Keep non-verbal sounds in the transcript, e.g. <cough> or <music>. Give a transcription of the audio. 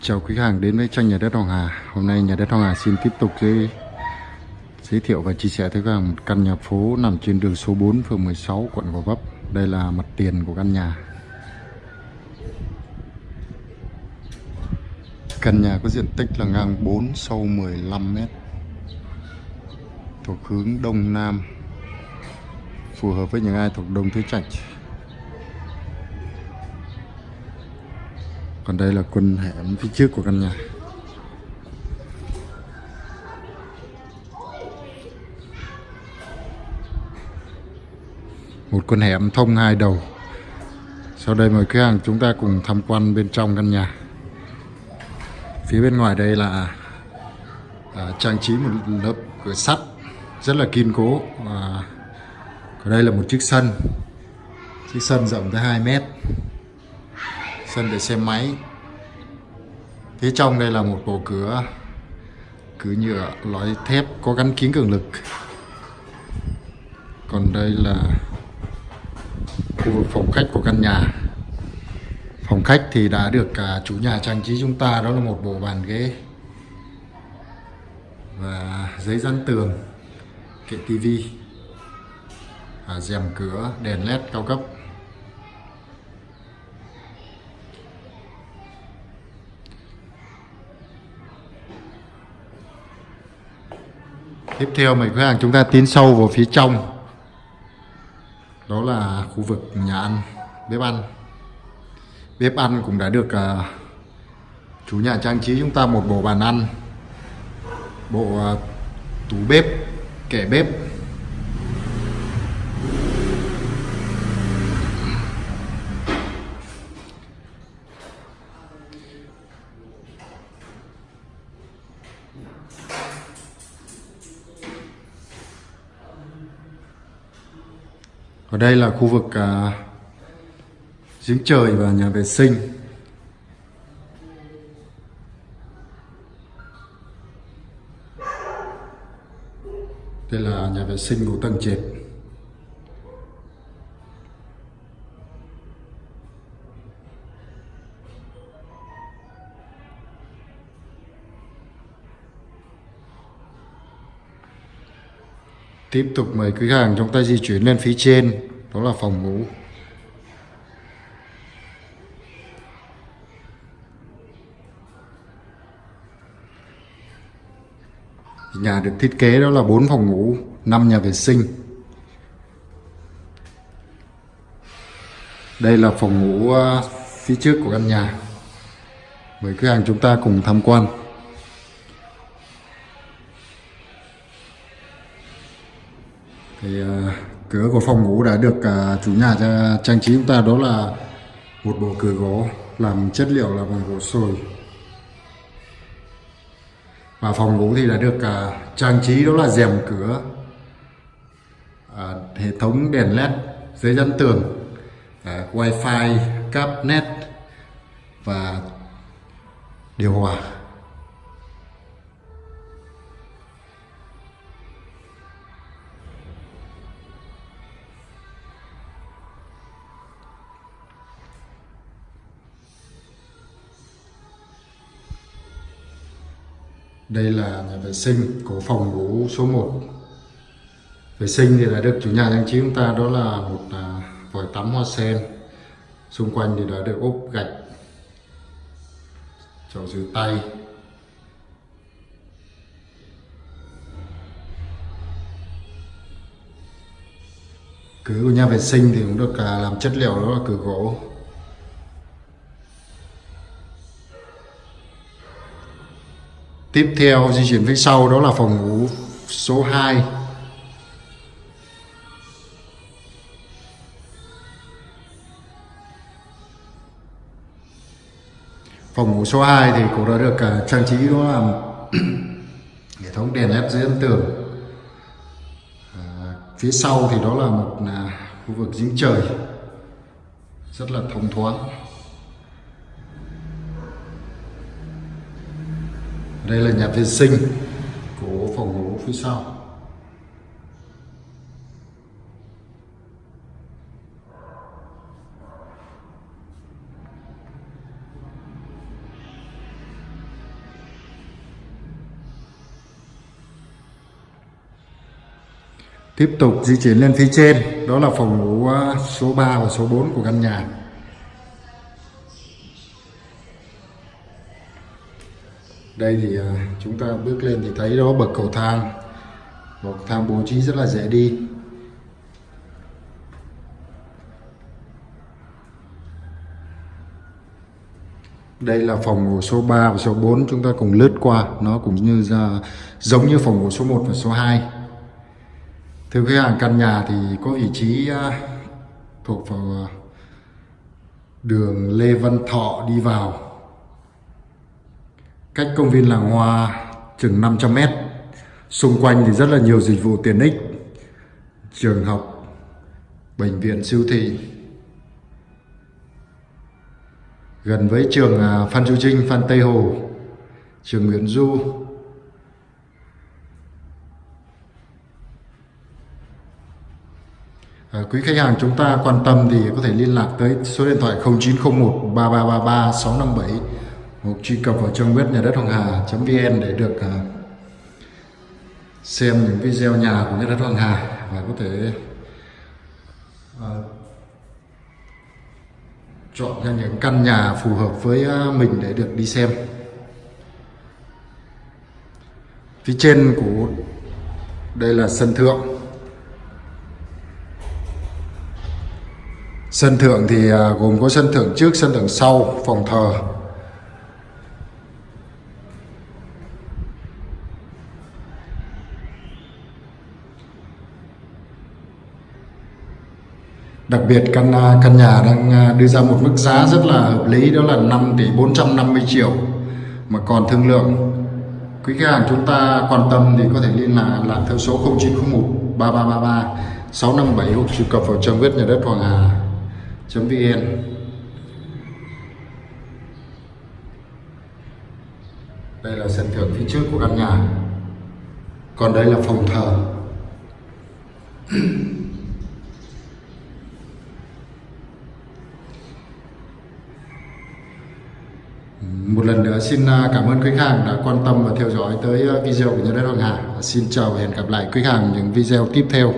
Chào quý khách hàng đến với tranh nhà đất Hoàng Hà. Hôm nay nhà đất Hoàng Hà xin tiếp tục giới, giới thiệu và chia sẻ tới các hàng một căn nhà phố nằm trên đường số 4 phường 16 quận Gò Vấp. Đây là mặt tiền của căn nhà. Căn nhà có diện tích là ngang 4 sâu 15 m. Thuộc hướng đông nam. Phù hợp với những ai thuộc Đông Tứ Trạch. Còn đây là quân hẻm phía trước của căn nhà. Một con hẻm thông hai đầu. Sau đây mời khách hàng chúng ta cùng tham quan bên trong căn nhà. Phía bên ngoài đây là à, trang trí một lớp cửa sắt rất là kiên cố. Và đây là một chiếc sân. Chiếc sân rộng tới 2 mét sân để xe máy. Phía trong đây là một bộ cửa cửa nhựa loại thép có gắn kính cường lực. Còn đây là khu vực phòng khách của căn nhà. Phòng khách thì đã được cả chủ nhà trang trí chúng ta đó là một bộ bàn ghế và giấy dán tường kệ tivi à, rèm cửa đèn led cao cấp. Tiếp theo mời khách hàng chúng ta tiến sâu vào phía trong. Đó là khu vực nhà ăn, bếp ăn. Bếp ăn cũng đã được uh, chủ nhà trang trí chúng ta một bộ bàn ăn Bộ uh, tủ bếp, kẻ bếp. Ở đây là khu vực à, giếng trời và nhà vệ sinh. Đây là nhà vệ sinh của tầng trệt. Tiếp tục mời quý hàng chúng ta di chuyển lên phía trên, Đó là phòng ngủ. Nhà được thiết kế đó là 4 phòng ngủ 5 nhà vệ sinh. Đây là phòng ngủ à, phía trước của căn nhà. Mời quý hàng chúng ta cùng tham quan. Thì uh, cửa của phòng ngủ đã được uh, chủ nhà trang trí chúng ta đó là một bộ cửa gỗ làm chất liệu là bằng gỗ sồi. Và phòng ngủ thì đã được uh, trang trí đó là rèm cửa uh, hệ thống đèn led dưới dẫn tường uh, wifi cáp net và điều hòa. Đây là nhà vệ sinh của phòng ngủ số 1 Vệ sinh thì đã được chủ nhà trang trí chúng ta đó là một à, vòi tắm hoa sen. Xung quanh thì đã được ốp gạch Chậu rửa tay. Cửa của nhà vệ sinh thì cũng được à, làm chất liệu đó là cửa gỗ. Tiếp theo di chuyển phía sau đó là phòng ngủ số 2 Phòng ngủ số 2 thì cũng đã được uh, trang trí đó là <clears throat> hệ thống đèn led dưới ấn tường. À, Phía sau thì đó là một uh, khu vực giếng trời. Rất là thông thoáng. đây là nhà vệ sinh của phòng ngủ phía sau Tiếp tục di chuyển lên phía trên, đó là phòng ngủ à, số 3 và số 4 của căn nhà. Đây thì à, chúng ta bước lên thì thấy đó bậc cầu thang. Bậc thang bố trí rất là dễ đi. Đây là phòng ngủ số 3 và số 4 chúng ta cùng lướt qua nó cũng như uh, giống như phòng ngủ số 1 và số 2. Thưa khách hàng căn nhà thì có vị trí uh, thuộc vào uh, đường Lê Văn Thọ đi vào cách công viên làng hoa chừng 500 mét. Xung quanh thì rất là nhiều dịch vụ tiện ích. Trường học bệnh viện siêu thị. Gần với trường à, Phan Chu Trinh Phan Tây Hồ trường Nguyễn Du. À, quý khách hàng chúng ta quan tâm thì có thể liên lạc tới số điện thoại 0901 3333 657 hoặc truy cập vào trang web nhà đất Hoàng Hà.vn để được uh, xem những video nhà của nhà đất Hoàng Hà và có thể uh, chọn ra những căn nhà phù hợp với à, mình để được đi xem. Phía trên của đây là sân thượng. Sân thượng thì gồm có sân thượng trước, sân thượng sau, phòng thờ Đặc biệt căn à, căn nhà đang à, đưa ra một mức giá rất là hợp lý, đó là 5 tỷ 450 triệu mà còn thương lượng. Quý khách hàng chúng ta quan tâm thì có thể liên lạc lại theo số 0901 3333 657 hoặc truy cập vào trang web nhà đất Hoàng Hà.vn. Đây là sân thượng phía trước của căn nhà. Còn đây là phòng thờ. Ừ, một lần nữa xin à, cảm ơn khách hàng đã quan tâm và theo dõi tới à, video của nhà đất Hoàng Hà. Xin chào và hẹn gặp lại khách hàng những video tiếp theo.